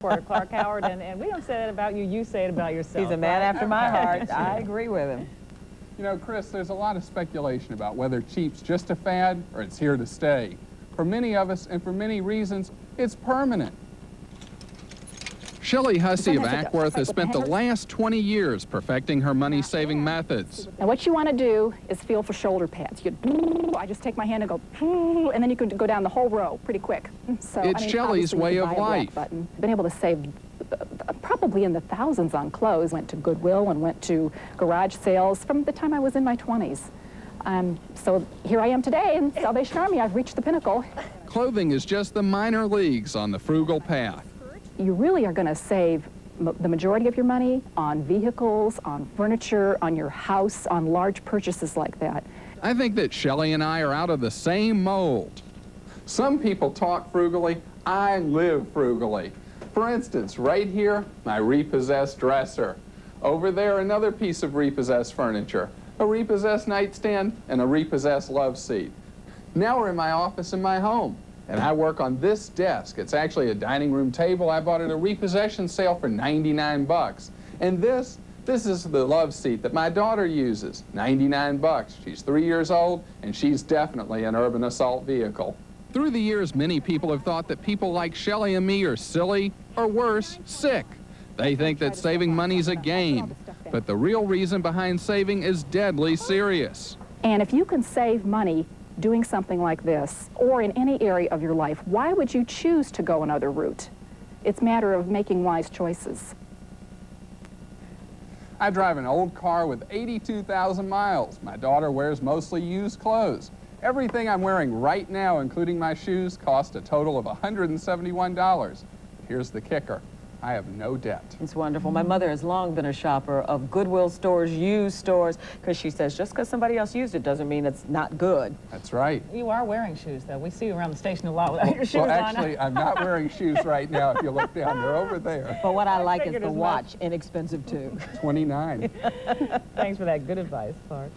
for Clark Howard, and, and we don't say that about you, you say it about yourself. He's a man right? after my heart. I agree with him. You know, Chris, there's a lot of speculation about whether cheap's just a fad or it's here to stay. For many of us, and for many reasons, it's permanent. Shelley Hussey of Acworth has spent the last 20 years perfecting her money-saving methods. Now what you want to do is feel for shoulder pads. You, I just take my hand and go, and then you can go down the whole row pretty quick. So, It's I mean, Shelley's way of buy a black life. Button. Been able to save uh, probably in the thousands on clothes. Went to Goodwill and went to garage sales from the time I was in my 20s. Um, so here I am today in Salvation Army. I've reached the pinnacle. Clothing is just the minor leagues on the frugal path. You really are going to save the majority of your money on vehicles, on furniture, on your house, on large purchases like that. I think that Shelley and I are out of the same mold. Some people talk frugally. I live frugally. For instance, right here, my repossessed dresser. Over there, another piece of repossessed furniture, a repossessed nightstand, and a repossessed love seat. Now we're in my office in my home, and I work on this desk. It's actually a dining room table. I bought at a repossession sale for 99 bucks. And this, this is the love seat that my daughter uses, 99 bucks. She's three years old, and she's definitely an urban assault vehicle. Through the years, many people have thought that people like Shelley and me are silly, or worse, sick. They think that saving money's a game, but the real reason behind saving is deadly serious. And if you can save money doing something like this, or in any area of your life, why would you choose to go another route? It's a matter of making wise choices. I drive an old car with 82,000 miles. My daughter wears mostly used clothes. Everything I'm wearing right now, including my shoes, cost a total of $171. Here's the kicker. I have no debt. It's wonderful. My mother has long been a shopper of Goodwill stores, used stores, because she says just because somebody else used it doesn't mean it's not good. That's right. You are wearing shoes, though. We see you around the station a lot without your shoes well, on. actually, I'm not wearing shoes right now. If you look down, they're over there. But what I like is the as much. watch, inexpensive too. 29. Thanks for that good advice, Clark.